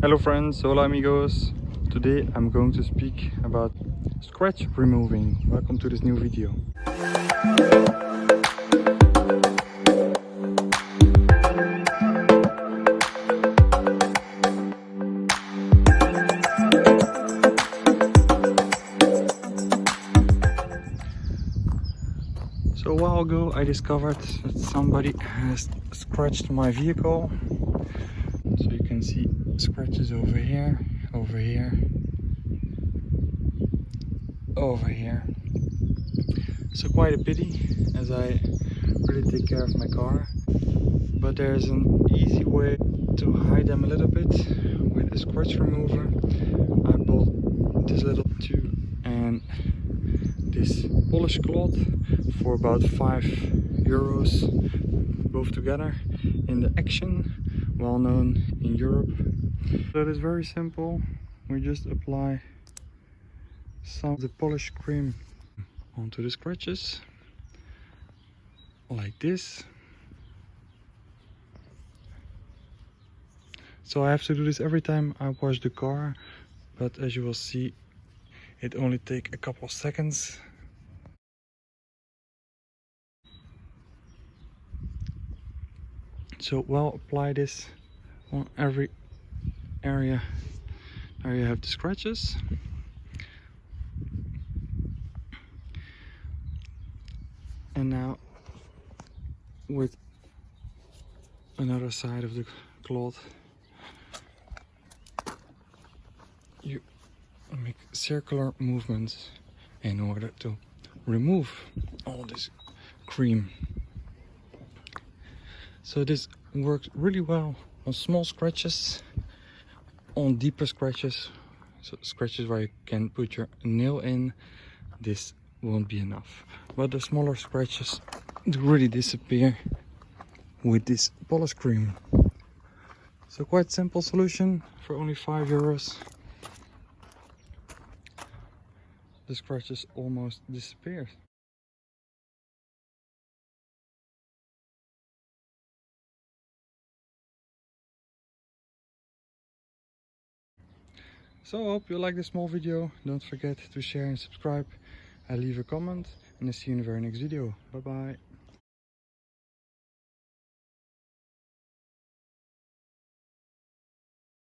Hello friends, hola amigos. Today I'm going to speak about scratch removing. Welcome to this new video. So a while ago I discovered that somebody has scratched my vehicle. So you can see scratches over here, over here, over here. So quite a pity as I really take care of my car. But there's an easy way to hide them a little bit with a scratch remover. I bought this little tube and this polish cloth for about 5 euros both together in the action well known in Europe. It is very simple. We just apply some of the polish cream onto the scratches like this. So I have to do this every time I wash the car but as you will see it only take a couple of seconds so well apply this on every area now you have the scratches. And now with another side of the cloth you make circular movements in order to remove all this cream so this works really well on small scratches on deeper scratches. So scratches where you can put your nail in this won't be enough. But the smaller scratches really disappear with this polish cream. So quite simple solution for only five euros. The scratches almost disappear. So I hope you like this small video. Don't forget to share and subscribe. I leave a comment and I see you in the very next video. Bye bye.